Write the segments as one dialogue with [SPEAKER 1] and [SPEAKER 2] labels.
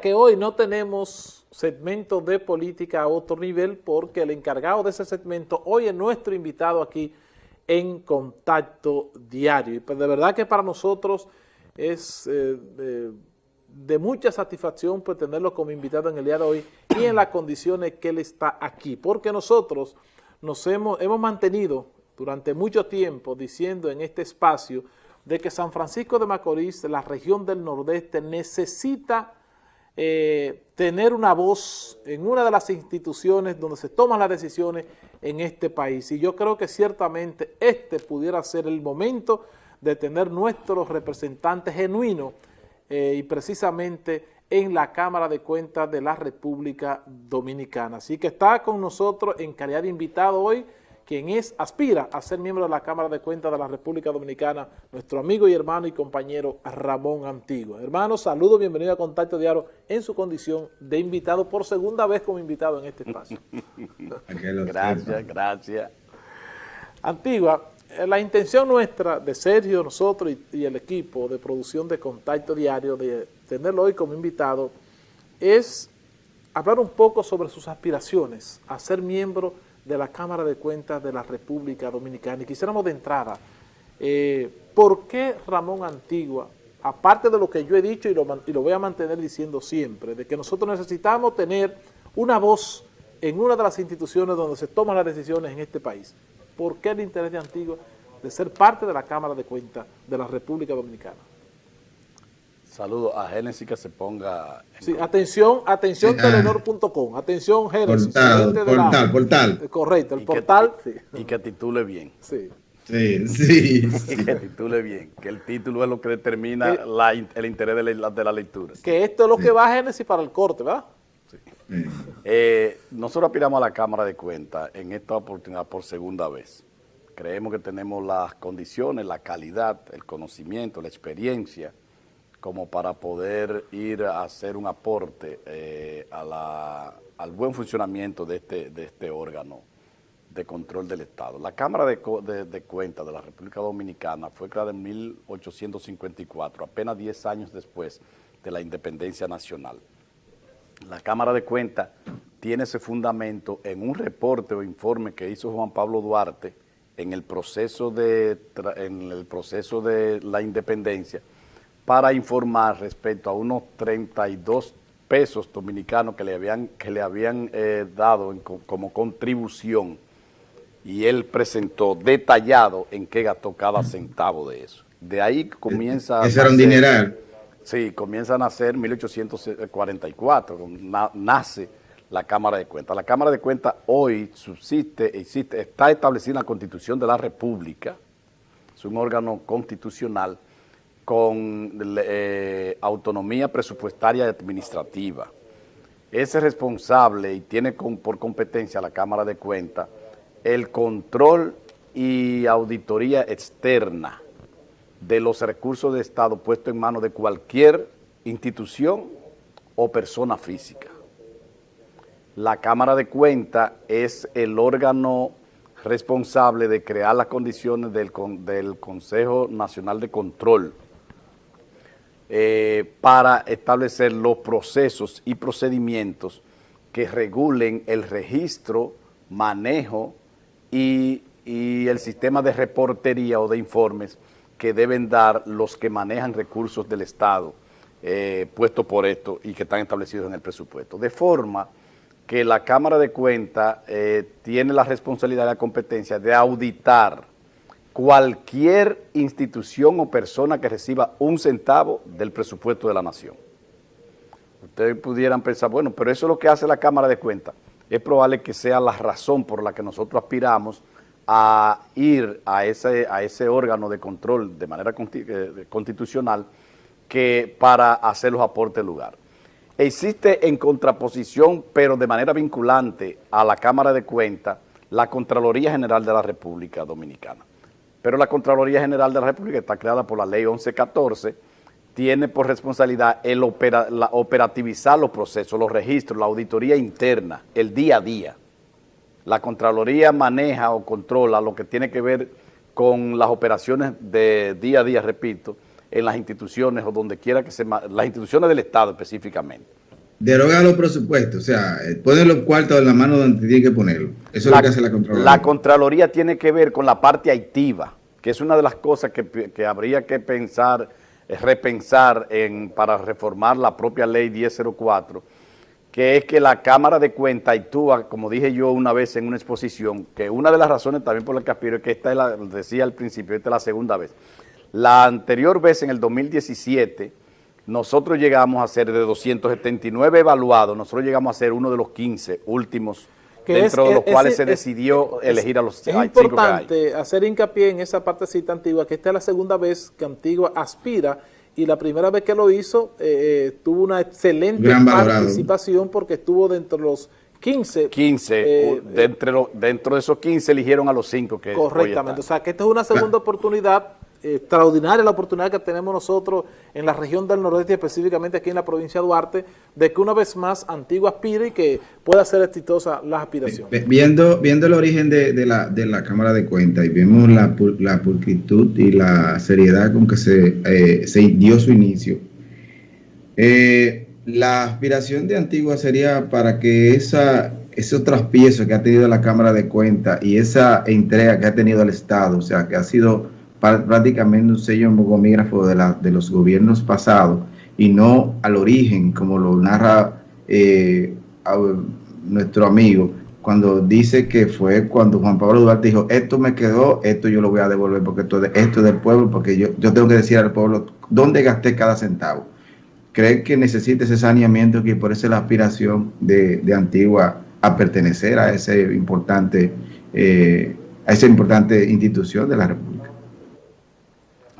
[SPEAKER 1] que hoy no tenemos segmento de política a otro nivel porque el encargado de ese segmento hoy es nuestro invitado aquí en Contacto Diario. Y pues de verdad que para nosotros es eh, de, de, mucha satisfacción pues tenerlo como invitado en el día de hoy y en las condiciones que él está aquí, porque nosotros nos hemos, hemos mantenido durante mucho tiempo diciendo en este espacio de que San Francisco de Macorís, la región del Nordeste, necesita eh, tener una voz en una de las instituciones donde se toman las decisiones en este país. Y yo creo que ciertamente este pudiera ser el momento de tener nuestros representantes genuinos eh, y precisamente en la Cámara de Cuentas de la República Dominicana. Así que está con nosotros en calidad de invitado hoy quien es, aspira a ser miembro de la Cámara de Cuentas de la República Dominicana, nuestro amigo y hermano y compañero Ramón Antigua. Hermano, saludo, bienvenido a Contacto Diario en su condición de invitado, por segunda vez como invitado en este espacio.
[SPEAKER 2] gracias, gracias.
[SPEAKER 1] Antigua, eh, la intención nuestra de Sergio, nosotros y, y el equipo de producción de Contacto Diario, de tenerlo hoy como invitado, es hablar un poco sobre sus aspiraciones a ser miembro de la Cámara de Cuentas de la República Dominicana. Y quisiéramos de entrada, eh, ¿por qué Ramón Antigua, aparte de lo que yo he dicho y lo, y lo voy a mantener diciendo siempre, de que nosotros necesitamos tener una voz en una de las instituciones donde se toman las decisiones en este país, ¿por qué el interés de Antigua de ser parte de la Cámara de Cuentas de la República Dominicana?
[SPEAKER 2] Saludo a Génesis que se ponga...
[SPEAKER 1] Sí, atención, atención sí, telenor.com, atención Génesis.
[SPEAKER 3] Portal, portal,
[SPEAKER 1] la,
[SPEAKER 3] portal.
[SPEAKER 1] Correcto, el
[SPEAKER 2] y
[SPEAKER 1] portal.
[SPEAKER 2] Que, sí. Y que titule bien.
[SPEAKER 1] Sí.
[SPEAKER 3] Sí, sí,
[SPEAKER 2] sí. que titule bien, que el título es lo que determina que, la, el interés de la, de la, lectura.
[SPEAKER 1] Que esto es lo que va a Génesis para el corte, ¿verdad?
[SPEAKER 2] Sí. Eh, nosotros aspiramos a la Cámara de Cuentas en esta oportunidad por segunda vez. Creemos que tenemos las condiciones, la calidad, el conocimiento, la experiencia, como para poder ir a hacer un aporte eh, a la, al buen funcionamiento de este, de este órgano de control del Estado. La Cámara de, de, Cuentas de la República Dominicana fue creada en 1854, apenas 10 años después de la independencia nacional. La Cámara de Cuentas tiene ese fundamento en un reporte o informe que hizo Juan Pablo Duarte en el proceso de la independencia, para informar respecto a unos 32 pesos dominicanos que le habían, que le habían eh, dado en, como contribución y él presentó detallado en qué gastó cada centavo de eso. De ahí comienza...
[SPEAKER 3] Ese era un dineral.
[SPEAKER 2] Sí, comienza a nacer en 1844, na, nace la Cámara de Cuentas. La Cámara de Cuentas hoy subsiste, existe, está establecida en la Constitución de la República, es un órgano constitucional, con eh, autonomía presupuestaria y administrativa. Es responsable y tiene por competencia la Cámara de Cuentas el control y auditoría externa de los recursos de Estado puestos en manos de cualquier institución o persona física. La Cámara de Cuentas es el órgano responsable de crear las condiciones del Consejo Nacional de Control eh, para establecer los procesos y procedimientos que regulen el registro, manejo y, el sistema de reportería o de informes que deben dar los que manejan recursos del Estado eh, puestos por esto y que están establecidos en el presupuesto. De forma que la Cámara de Cuentas eh, tiene la responsabilidad y la competencia de auditar cualquier institución o persona que reciba un centavo del presupuesto de la nación. Ustedes pudieran pensar, bueno, pero eso es lo que hace la Cámara de Cuentas. Es probable que sea la razón por la que nosotros aspiramos a ir a ese, órgano de control de manera constitucional que para hacer los aportes del lugar. Existe en contraposición, pero de manera vinculante a la Cámara de Cuentas, la Contraloría General de la República Dominicana. Pero la Contraloría General de la República está creada por la Ley 1114, tiene por responsabilidad el operativizar los procesos, los registros, la auditoría interna, el día a día. La Contraloría maneja o controla lo que tiene que ver con las operaciones de día a día, repito, en las instituciones o donde quiera que se... las instituciones del Estado específicamente.
[SPEAKER 3] Deroga los presupuestos, o sea, eh, ponen los cuartos en la mano donde tiene que ponerlo. Eso es lo que hace la Contraloría.
[SPEAKER 2] La Contraloría tiene que ver con la parte activa, que es una de las cosas que, que habría que pensar, eh, repensar en, para reformar la propia ley 1004, que es que la Cámara de Cuentas actúa, como dije yo una vez en una exposición, que una de las razones también por las que aspiro es que esta es la, decía al principio, esta es la segunda vez. La anterior vez, en el 2017, nosotros llegamos a ser de 279 evaluados, nosotros llegamos a ser uno de los 15 últimos dentro de los cuales se decidió elegir a los
[SPEAKER 1] Es importante hacer hincapié en esa partecita antigua, que esta es la segunda vez que Antigua aspira y la primera vez que lo hizo eh, eh, tuvo una excelente participación porque estuvo dentro de los 15.
[SPEAKER 2] 15, eh, dentro, dentro de esos 15 eligieron a los 5 que
[SPEAKER 1] Correctamente, o sea que esta es una segunda oportunidad extraordinaria la oportunidad que tenemos nosotros en la región del nordeste, específicamente aquí en la provincia de Duarte, de que una vez más Antigua aspire y que pueda ser exitosa la aspiración.
[SPEAKER 3] Viendo, viendo el origen de, la, de la Cámara de Cuentas y vemos la, la pulcritud y la seriedad con que se, eh, se dio su inicio, eh, la aspiración de Antigua sería para que esa, esos traspiezos que ha tenido la Cámara de Cuentas y esa entrega que ha tenido el Estado, o sea, que ha sido prácticamente un sello mogomígrafo de, la, de los gobiernos pasados y no al origen, como lo narra eh, nuestro amigo, cuando dice que fue cuando Juan Pablo Duarte dijo, esto me quedó, esto yo lo voy a devolver porque esto, esto es del pueblo, porque yo, yo tengo que decir al pueblo dónde gasté cada centavo. Cree que necesita ese saneamiento que por eso es la aspiración de, de Antigua a pertenecer a ese importante, eh, a esa importante institución de la República.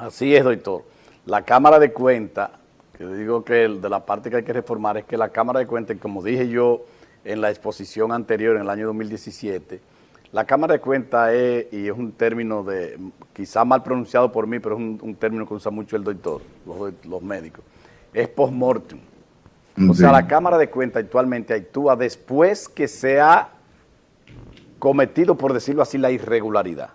[SPEAKER 2] Así es, doctor. La Cámara de Cuentas, que digo que de la parte que hay que reformar es que la Cámara de Cuentas, como dije yo en la exposición anterior, en el año 2017, la Cámara de Cuentas es, y es un término de, quizá mal pronunciado por mí, pero es un, término que usa mucho el doctor, los, médicos, es post-mortem. O sea, la Cámara de Cuentas actualmente actúa después que se ha cometido, por decirlo así, la irregularidad.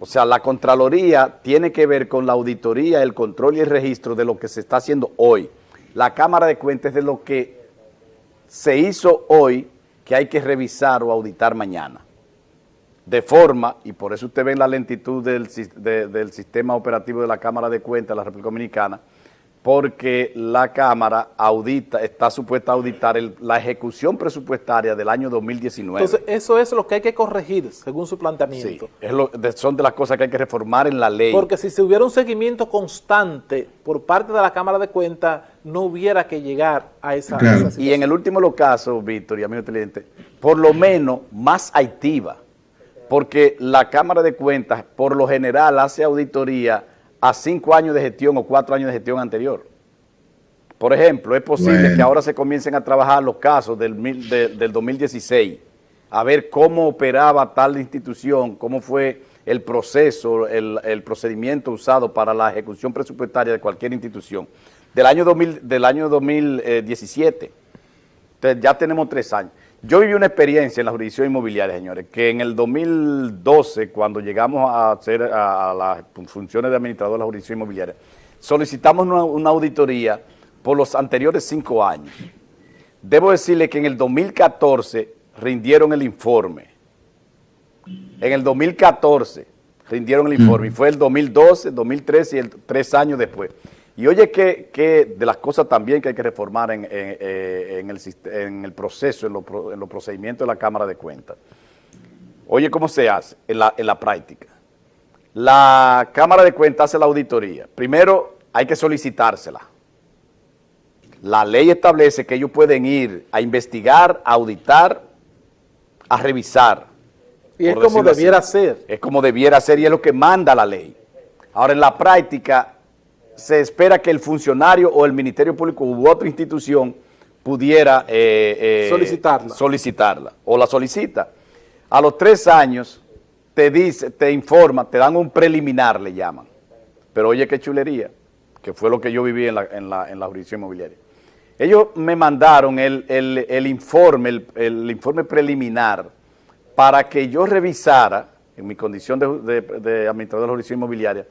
[SPEAKER 2] O sea, la Contraloría tiene que ver con la auditoría, el control y el registro de lo que se está haciendo hoy. La Cámara de Cuentas de lo que se hizo hoy que hay que revisar o auditar mañana. De forma, y por eso usted ve la lentitud del, del sistema operativo de la Cámara de Cuentas de la República Dominicana, porque la Cámara audita, está supuesta a auditar la ejecución presupuestaria del año 2019.
[SPEAKER 1] Entonces, eso es lo que hay que corregir, según su planteamiento.
[SPEAKER 2] Sí, son de las cosas que hay que reformar en la ley.
[SPEAKER 1] Porque si se hubiera un seguimiento constante por parte de la Cámara de Cuentas, no hubiera que llegar a esa, situación.
[SPEAKER 2] Y en el último caso, Víctor y amigo televidente, por lo menos más activa, porque la Cámara de Cuentas, por lo general, hace auditoría a cinco años de gestión o cuatro años de gestión anterior. Por ejemplo, es posible que ahora se comiencen a trabajar los casos del, del 2016, a ver cómo operaba tal institución, cómo fue el proceso, el, procedimiento usado para la ejecución presupuestaria de cualquier institución. Del año, 2000, del año 2017, entonces ya tenemos tres años. Yo viví una experiencia en la jurisdicción inmobiliaria, señores, que en el 2012, cuando llegamos a hacer a, las funciones de administrador de la jurisdicción inmobiliaria, solicitamos una, auditoría por los anteriores cinco años. Debo decirle que en el 2014 rindieron el informe. En el 2014 rindieron el informe y fue el 2012, 2013 y el, tres años después. Y oye que, de las cosas también que hay que reformar en, eh, el, proceso, en, los procedimientos de la Cámara de Cuentas. Oye cómo se hace en la, en la práctica. La Cámara de Cuentas hace la auditoría. Primero hay que solicitársela. La ley establece que ellos pueden ir a investigar, a auditar, a revisar.
[SPEAKER 1] Y es como debiera ser.
[SPEAKER 2] Es como debiera ser y es lo que manda la ley. Ahora en la práctica se espera que el funcionario o el Ministerio Público u otra institución pudiera eh,
[SPEAKER 1] eh, solicitarla.
[SPEAKER 2] solicitarla o la solicita. A los tres años te dice, te informa, te dan un preliminar, le llaman. Pero oye qué chulería, que fue lo que yo viví en la, en la, en la jurisdicción inmobiliaria. Ellos me mandaron el, informe, el, informe preliminar para que yo revisara, en mi condición de, de administrador de la jurisdicción inmobiliaria,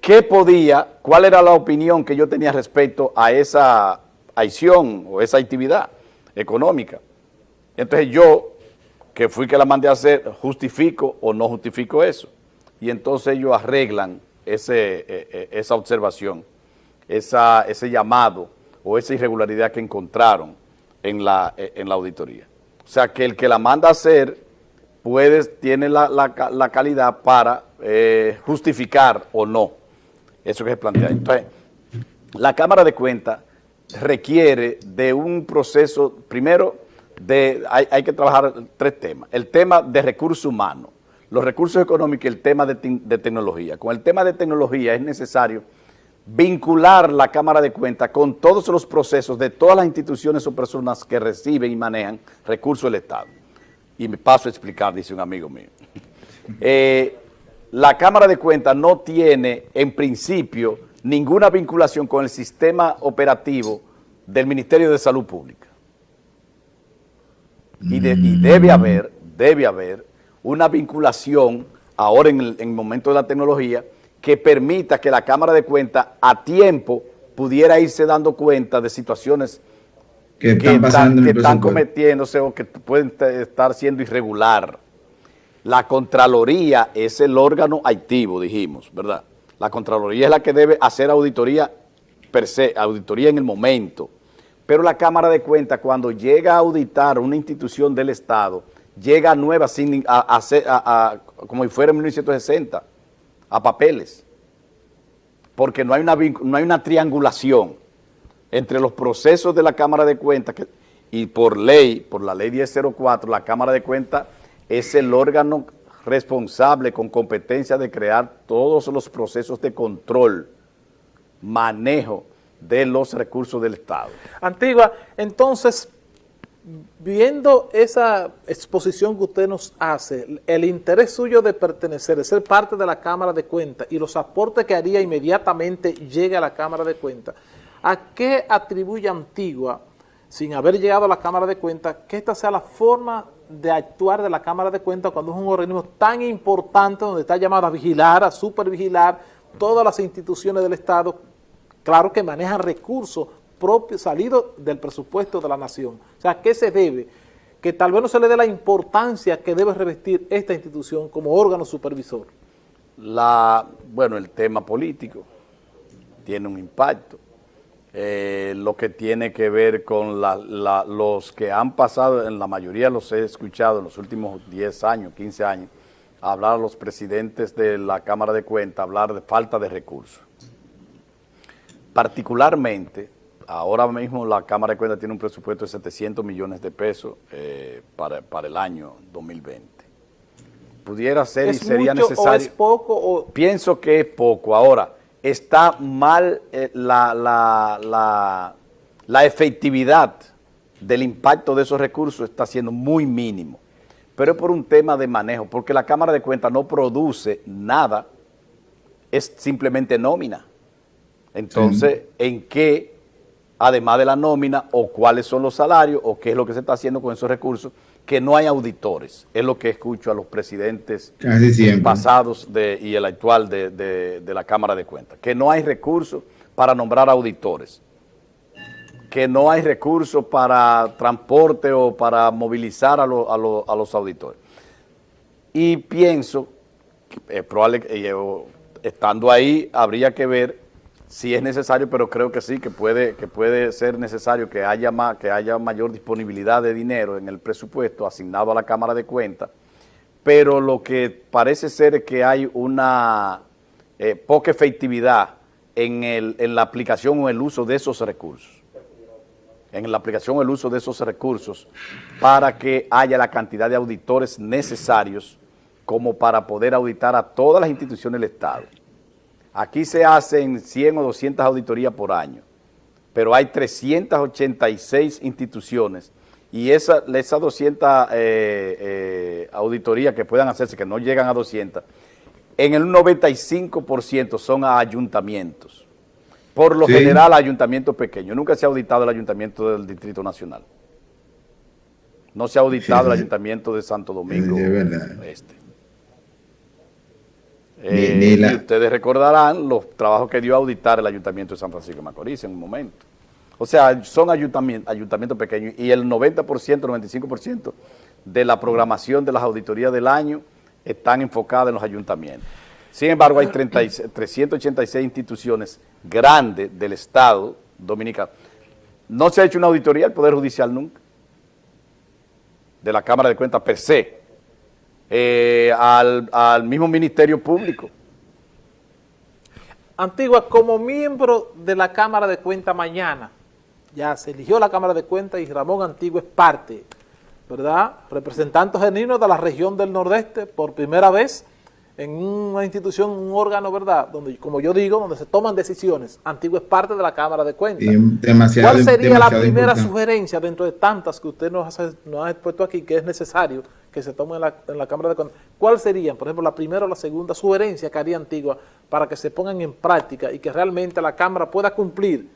[SPEAKER 2] qué podía, cuál era la opinión que yo tenía respecto a esa, acción o esa actividad económica. Entonces yo, que fui que la mandé a hacer, justifico o no justifico eso. Y entonces ellos arreglan ese, eh, eh, esa observación, esa, ese llamado o esa irregularidad que encontraron en la, eh, en la auditoría. O sea, que el que la manda a hacer puede, tiene la, la, calidad para justificar o no eso que se plantea. Entonces, la Cámara de Cuentas requiere de un proceso, primero, de hay, hay, que trabajar tres temas. El tema de recursos humanos, los recursos económicos y el tema de, de, tecnología. Con el tema de tecnología es necesario vincular la Cámara de Cuentas con todos los procesos de todas las instituciones o personas que reciben y manejan recursos del Estado. Y me paso a explicar, dice un amigo mío. Eh, la Cámara de Cuentas no tiene, en principio, ninguna vinculación con el sistema operativo del Ministerio de Salud Pública. Y, debe haber, debe haber una vinculación ahora en el, momento de la tecnología que permita que la Cámara de Cuentas a tiempo pudiera irse dando cuenta de situaciones que están, que están cometiéndose o que pueden estar siendo irregular. La Contraloría es el órgano activo, dijimos, ¿verdad? La Contraloría es la que debe hacer auditoría per se, auditoría en el momento. Pero la Cámara de Cuentas, cuando llega a auditar una institución del Estado, llega nueva, a, como si fuera en 1960, a papeles. Porque no hay una, no hay una triangulación entre los procesos de la Cámara de Cuentas y por ley, por la ley 1004, la Cámara de Cuentas es el órgano responsable con competencia de crear todos los procesos de control, manejo de los recursos del Estado.
[SPEAKER 1] Antigua, entonces, viendo esa exposición que usted nos hace, el interés suyo de pertenecer, de ser parte de la Cámara de Cuentas y los aportes que haría inmediatamente llegue a la Cámara de Cuentas, ¿a qué atribuye Antigua, sin haber llegado a la Cámara de Cuentas, que esta sea la forma de actuar de la Cámara de Cuentas cuando es un organismo tan importante donde está llamado a vigilar, a supervigilar todas las instituciones del Estado, claro que manejan recursos propios salidos del presupuesto de la nación. O sea, ¿qué se debe? Que tal vez no se le dé la importancia que debe revestir esta institución como órgano supervisor.
[SPEAKER 2] La, bueno, el tema político tiene un impacto eh, lo que tiene que ver con los que han pasado, en la mayoría los he escuchado en los últimos 10 años, 15 años, hablar a los presidentes de la Cámara de Cuentas, hablar de falta de recursos. Particularmente, ahora mismo la Cámara de Cuentas tiene un presupuesto de 700 millones de pesos eh, para, el año 2020. Pudiera ser y sería necesario. O
[SPEAKER 1] es poco? O...
[SPEAKER 2] Pienso que es poco. Ahora, está mal eh, la, la, la, efectividad del impacto de esos recursos está siendo muy mínimo. Pero es por un tema de manejo, porque la Cámara de Cuentas no produce nada, es simplemente nómina. Entonces, ¿en qué, además de la nómina, o cuáles son los salarios, o qué es lo que se está haciendo con esos recursos, que no hay auditores. Es lo que escucho a los presidentes pasados de, y el actual de, de, la Cámara de Cuentas. Que no hay recursos para nombrar auditores. Que no hay recursos para transporte o para movilizar a, a, a los auditores. Y pienso, es probable, que estando ahí, habría que ver si es necesario, pero creo que sí, que puede, que puede ser necesario que haya, más, que haya mayor disponibilidad de dinero en el presupuesto asignado a la Cámara de Cuentas, pero lo que parece ser es que hay una eh, poca efectividad en, el, en la aplicación o el uso de esos recursos en la aplicación o el uso de esos recursos para que haya la cantidad de auditores necesarios como para poder auditar a todas las instituciones del Estado. Aquí se hacen 100 o 200 auditorías por año, pero hay 386 instituciones y esas esa 200 eh, eh, auditorías que puedan hacerse, que no llegan a 200, en el 95% son a ayuntamientos. Por lo general, ayuntamientos pequeños. Nunca se ha auditado el ayuntamiento del Distrito Nacional. No se ha auditado el ayuntamiento de Santo Domingo Este. Eh, ustedes recordarán los trabajos que dio a auditar el Ayuntamiento de San Francisco de Macorís en un momento. O sea, son ayuntamientos, pequeños y el 90%, 95% de la programación de las auditorías del año están enfocadas en los ayuntamientos. Sin embargo, hay 386 instituciones grandes del Estado dominicano. No se ha hecho una auditoría del Poder Judicial nunca, de la Cámara de Cuentas per se, eh, al, al mismo Ministerio Público.
[SPEAKER 1] Antigua, como miembro de la Cámara de Cuentas mañana, ya se eligió la Cámara de Cuentas y Ramón Antigua es parte, ¿verdad? Representante genuino de la región del Nordeste por primera vez en una institución, un órgano, ¿verdad? Donde, como yo digo, donde se toman decisiones. Antigua es parte de la Cámara de Cuentas. ¿Cuál sería la primera sugerencia dentro de tantas que usted nos, ha expuesto aquí que es necesario que se tome en la, en la Cámara de Cuentas? ¿Cuál sería, por ejemplo, la primera o la segunda sugerencia que haría Antigua para que se pongan en práctica y que realmente la Cámara pueda cumplir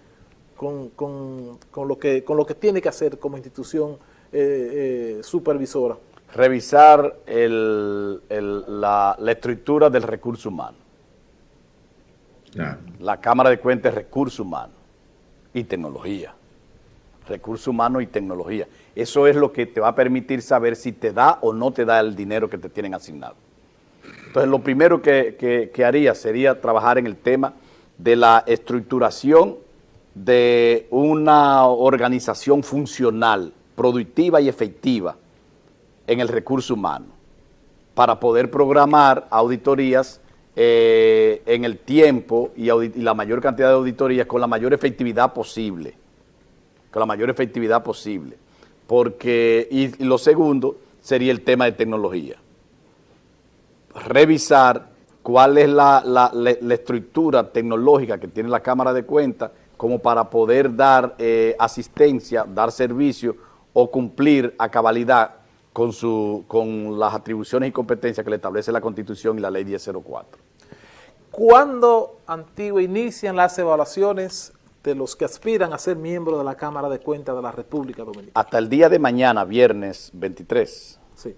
[SPEAKER 1] con, con, con, lo, que, con lo que tiene que hacer como institución eh, eh, supervisora?
[SPEAKER 2] Revisar el, la, estructura del recurso humano. La Cámara de Cuentas es recurso humano y tecnología. Recurso humano y tecnología. Eso es lo que te va a permitir saber si te da o no te da el dinero que te tienen asignado. Entonces, lo primero que, que haría sería trabajar en el tema de la estructuración de una organización funcional, productiva y efectiva en el recurso humano para poder programar auditorías eh, en el tiempo y, la mayor cantidad de auditorías con la mayor efectividad posible, con la mayor efectividad posible. Porque, y, lo segundo sería el tema de tecnología. Revisar cuál es la, la estructura tecnológica que tiene la Cámara de Cuentas como para poder dar eh, asistencia, dar servicio o cumplir a cabalidad con, su, con las atribuciones y competencias que le establece la Constitución y la Ley 1004.
[SPEAKER 1] ¿Cuándo, Antiguo, inician las evaluaciones de los que aspiran a ser miembros de la Cámara de Cuentas de la República Dominicana?
[SPEAKER 2] Hasta el día de mañana, viernes 23, sí.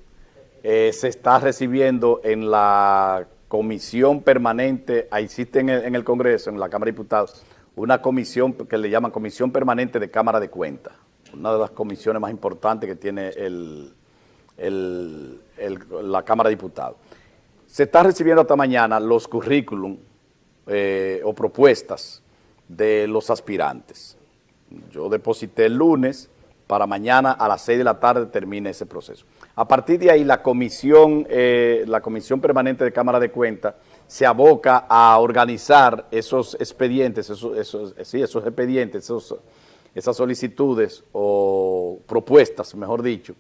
[SPEAKER 2] Eh, se está recibiendo en la comisión permanente, ahí existe en el, en el Congreso, en la Cámara de Diputados, una comisión que le llaman Comisión Permanente de Cámara de Cuentas, una de las comisiones más importantes que tiene la Cámara de Diputados. Se está recibiendo hasta mañana los currículum eh, o propuestas de los aspirantes. Yo deposité el lunes, para mañana a las 6 de la tarde termine ese proceso. A partir de ahí, la comisión, eh, la comisión permanente de Cámara de Cuentas se aboca a organizar esos expedientes, esos, esos, sí, esos expedientes, esas solicitudes o propuestas, mejor dicho,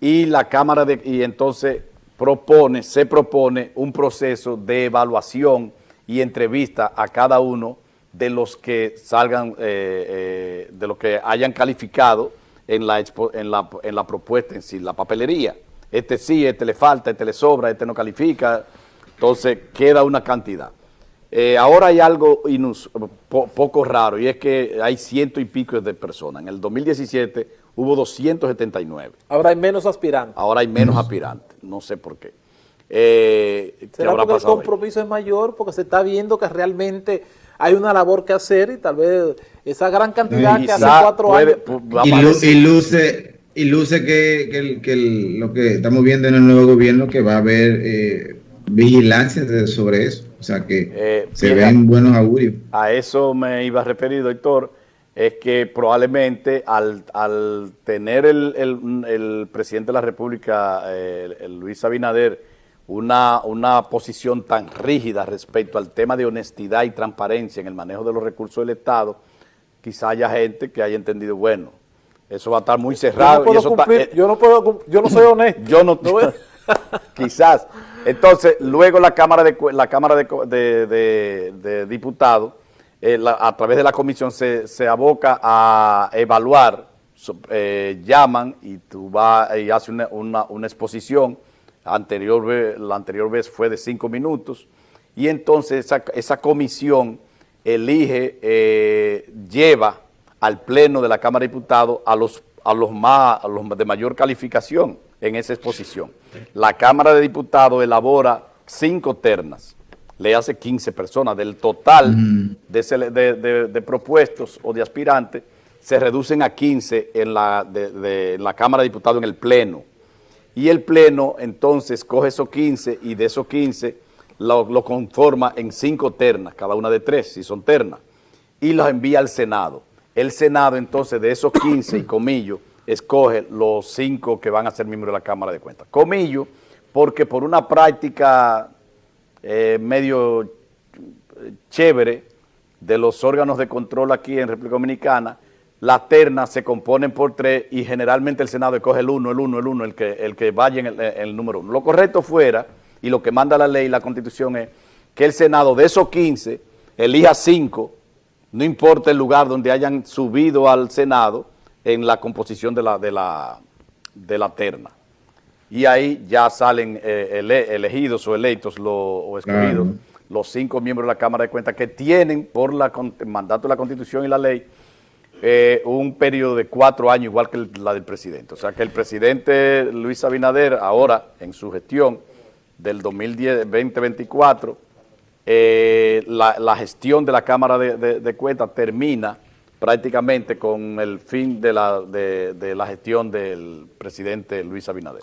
[SPEAKER 2] y la Cámara de, y entonces propone, se propone un proceso de evaluación y entrevista a cada uno de los que salgan, eh, eh, de los que hayan calificado en la, en, la, en la propuesta en sí, la papelería. Este sí, este le falta, este le sobra, este no califica, entonces queda una cantidad. Eh, ahora hay algo poco raro y es que hay ciento y pico de personas. En el 2017 hubo 279.
[SPEAKER 1] Ahora hay menos aspirantes.
[SPEAKER 2] Ahora hay menos aspirantes, no sé por qué. Eh,
[SPEAKER 1] ¿Será porque el compromiso es mayor? Porque se está viendo que realmente hay una labor que hacer y tal vez esa gran cantidad que hace cuatro años...
[SPEAKER 3] y, luce, y luce que, lo que estamos viendo en el nuevo gobierno que va a haber... Eh, vigilancia sobre eso. O sea que eh, se ven buenos augurios.
[SPEAKER 2] A eso me iba a referir, doctor, es que probablemente al, tener el, presidente de la República, el, Luis Abinader, una, una posición tan rígida respecto al tema de honestidad y transparencia en el manejo de los recursos del Estado, quizá haya gente que haya entendido, bueno, eso va a estar muy cerrado.
[SPEAKER 1] Yo no, puedo yo no, puedo, yo no soy honesto.
[SPEAKER 2] yo no, no quizás. Entonces, luego la Cámara de, la cámara de, Diputados, eh, a través de la comisión, se, aboca a evaluar, eh, llaman y tú vas y haces una, exposición, anterior, la anterior vez fue de cinco minutos, y entonces esa, comisión elige, eh, lleva al pleno de la Cámara de Diputados a los, a los, más, a los de mayor calificación en esa exposición. La Cámara de Diputados elabora cinco ternas, le hace 15 personas. Del total de, propuestos o de aspirantes, se reducen a 15 en la, de, la Cámara de Diputados en el Pleno. Y el Pleno entonces coge esos 15 y de esos 15 lo, lo conforma en cinco ternas, cada una de tres, si son ternas, y los envía al Senado. El Senado entonces de esos 15 y Comillo escoge los cinco que van a ser miembros de la Cámara de Cuentas. Comillo, porque por una práctica eh, medio chévere de los órganos de control aquí en República Dominicana, las ternas se componen por tres y generalmente el Senado escoge el uno, el uno, el uno, el que, el que vaya en el, número uno. Lo correcto fuera, y lo que manda la ley y la Constitución es que el Senado de esos 15 elija cinco, no importa el lugar donde hayan subido al Senado en la composición de la, de la, de la terna. Y ahí ya salen eh, elegidos o electos o escogidos los cinco miembros de la Cámara de Cuentas que tienen por la, el mandato de la Constitución y la ley eh, un periodo de cuatro años igual que la del presidente. O sea que el presidente Luis Abinader ahora en su gestión del 2010-2024 eh, la, gestión de la Cámara de, Cuentas termina prácticamente con el fin de la, de la gestión del presidente Luis Abinader.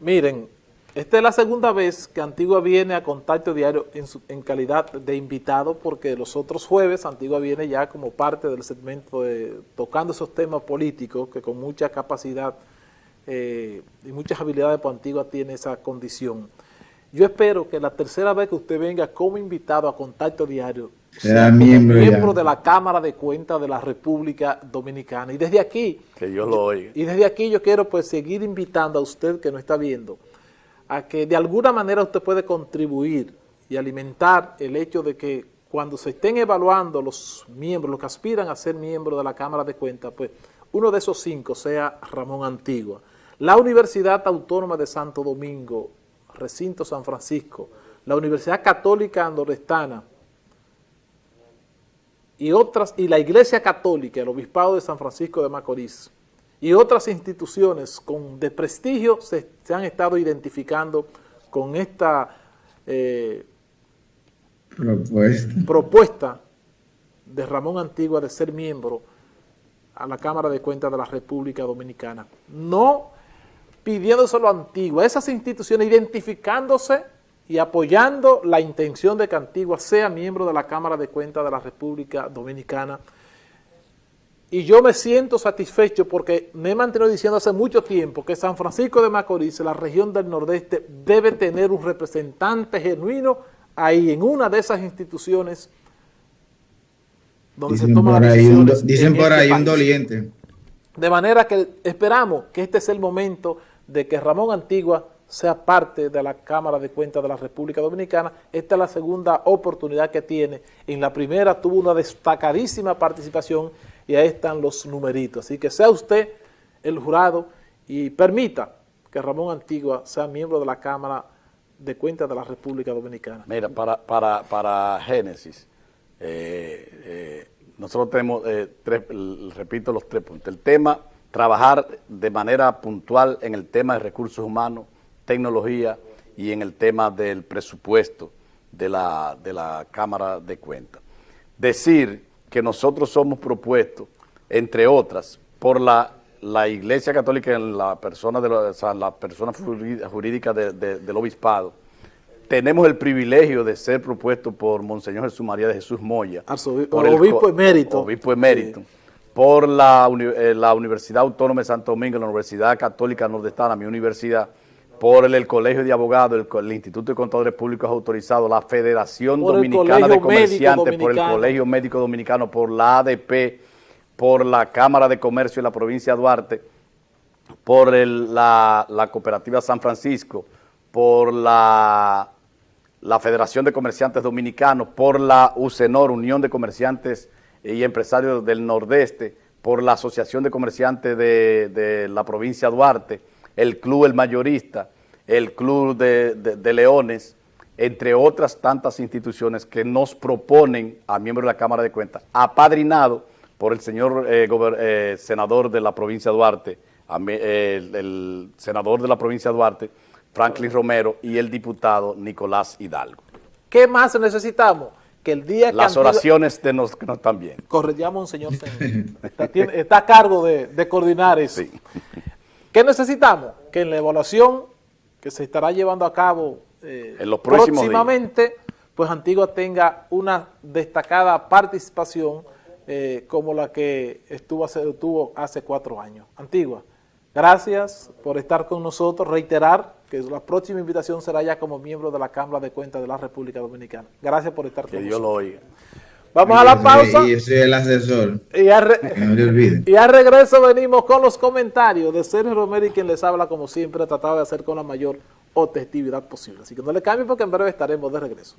[SPEAKER 1] Miren, esta es la segunda vez que Antigua viene a Contacto Diario en, calidad de invitado, porque los otros jueves Antigua viene ya como parte del segmento de tocando esos temas políticos que con mucha capacidad eh, y muchas habilidades, pues Antigua tiene esa condición. Yo espero que la tercera vez que usted venga como invitado a Contacto Diario, sea miembro, de la Cámara de Cuentas de la República Dominicana. Y desde aquí,
[SPEAKER 2] que yo lo oiga.
[SPEAKER 1] Y desde aquí yo quiero pues seguir invitando a usted que no está viendo, a que de alguna manera usted puede contribuir y alimentar el hecho de que cuando se estén evaluando los miembros, los que aspiran a ser miembros de la Cámara de Cuentas, pues uno de esos cinco sea Ramón Antigua. La Universidad Autónoma de Santo Domingo, Recinto San Francisco, la Universidad Católica Nordestana y otras, y la Iglesia Católica, el Obispado de San Francisco de Macorís, y otras instituciones con, de prestigio se, han estado identificando con esta eh, propuesta. propuesta de Ramón Antigua de ser miembro a la Cámara de Cuentas de la República Dominicana. No pidiéndoselo a Antigua, esas instituciones identificándose y apoyando la intención de que Antigua sea miembro de la Cámara de Cuentas de la República Dominicana y yo me siento satisfecho porque me he mantenido diciendo hace mucho tiempo que San Francisco de Macorís, la región del Nordeste, debe tener un representante genuino ahí, en una de esas instituciones
[SPEAKER 3] donde se toman las decisiones. dicen por este ahí un doliente.
[SPEAKER 1] De manera que esperamos que este es el momento de que Ramón Antigua sea parte de la Cámara de Cuentas de la República Dominicana. Esta es la segunda oportunidad que tiene. En la primera tuvo una destacadísima participación y ahí están los numeritos. Así que sea usted el jurado y permita que Ramón Antigua sea miembro de la Cámara de Cuentas de la República Dominicana.
[SPEAKER 2] Mira, para, para, para Génesis, eh, eh, nosotros tenemos, eh, tres, repito los tres puntos. El tema, trabajar de manera puntual en el tema de recursos humanos, tecnología y en el tema del presupuesto de la, de la Cámara de Cuentas. Decir que nosotros somos propuestos, entre otras, por la, la Iglesia Católica en la persona, de la persona jurídica del obispado, tenemos el privilegio de ser propuestos por Monseñor Jesús María de Jesús Moya.
[SPEAKER 1] por el obispo emérito.
[SPEAKER 2] Obispo emérito. Por la, eh, la Universidad Autónoma de Santo Domingo, la Universidad Católica Nordestana, mi universidad, por el, Colegio de Abogados, el, Instituto de Contadores Públicos Autorizados, la Federación Dominicana de Comerciantes, por el Colegio Médico Dominicano, por la ADP, por la Cámara de Comercio de la provincia de Duarte, por la, Cooperativa San Francisco, por la, la Federación de Comerciantes Dominicanos, por la UCENOR, Unión de Comerciantes y Empresarios del Nordeste, por la Asociación de Comerciantes de, de la provincia de Duarte, el Club El Mayorista, el Club de, Leones, entre otras tantas instituciones que nos proponen a miembros de la Cámara de Cuentas, apadrinado por el señor eh, eh, senador de la provincia de Duarte, el, senador de la provincia de Duarte, Franklin Romero, y el diputado Nicolás Hidalgo.
[SPEAKER 1] ¿Qué más necesitamos? que el día que
[SPEAKER 2] Las oraciones de nos, que no están bien.
[SPEAKER 1] Corregíamos un señor está a cargo de, de coordinar eso.
[SPEAKER 2] Sí.
[SPEAKER 1] ¿Qué necesitamos? Que en la evaluación que se estará llevando a cabo eh,
[SPEAKER 2] En los próximos
[SPEAKER 1] próximamente, pues Antigua tenga una destacada participación eh, como la que estuvo hace, tuvo hace cuatro años. Antigua, gracias por estar con nosotros, reiterar que la próxima invitación será ya como miembro de la Cámara de Cuentas de la República Dominicana. Gracias por estar
[SPEAKER 2] Que
[SPEAKER 1] con
[SPEAKER 2] Dios lo
[SPEAKER 1] nosotros.
[SPEAKER 2] oiga.
[SPEAKER 1] Vamos a la pausa
[SPEAKER 3] Y yo soy el asesor,
[SPEAKER 1] y a re-
[SPEAKER 3] no
[SPEAKER 1] y al regreso venimos con los comentarios de Sergio Romero y quien les habla como siempre, tratado de hacer con la mayor objetividad posible. Así que no le cambien porque en breve estaremos de regreso.